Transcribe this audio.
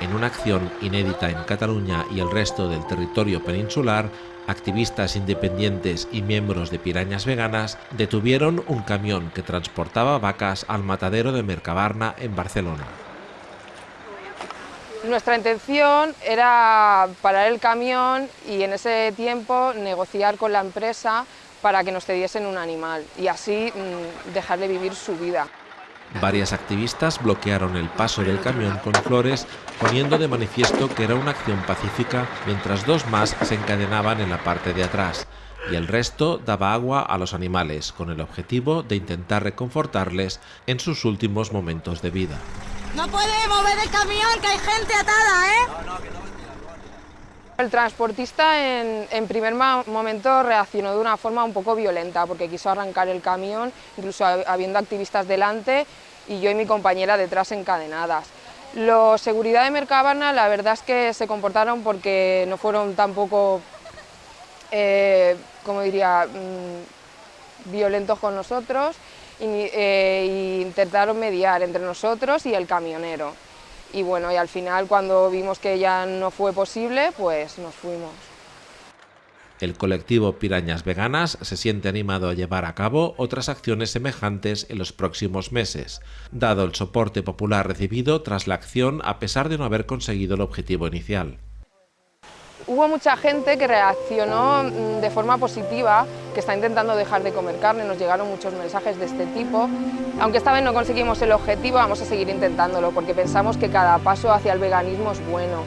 En una acción inédita en Cataluña y el resto del territorio peninsular, activistas independientes y miembros de Pirañas Veganas detuvieron un camión que transportaba vacas al matadero de Mercabarna en Barcelona. Nuestra intención era parar el camión y en ese tiempo negociar con la empresa para que nos cediesen un animal y así mm, dejarle vivir su vida. Varias activistas bloquearon el paso del camión con flores, poniendo de manifiesto que era una acción pacífica, mientras dos más se encadenaban en la parte de atrás, y el resto daba agua a los animales, con el objetivo de intentar reconfortarles en sus últimos momentos de vida. No puede mover el camión, que hay gente atada, ¿eh? El transportista en, primer momento reaccionó de una forma un poco violenta porque quiso arrancar el camión, incluso habiendo activistas delante y yo y mi compañera detrás encadenadas. Los seguridad de Mercabana la verdad es que se comportaron porque no fueron tampoco, eh, como diría, mm, violentos con nosotros e intentaron mediar entre nosotros y el camionero. Y bueno, y al final cuando vimos que ya no fue posible, pues nos fuimos. El colectivo Pirañas Veganas se siente animado a llevar a cabo otras acciones semejantes en los próximos meses, dado el soporte popular recibido tras la acción a pesar de no haber conseguido el objetivo inicial. Hubo mucha gente que reaccionó mm, de forma positiva, que está intentando dejar de comer carne, nos llegaron muchos mensajes de este tipo. Aunque esta vez no conseguimos el objetivo, vamos a seguir intentándolo, porque pensamos que cada paso hacia el veganismo es bueno.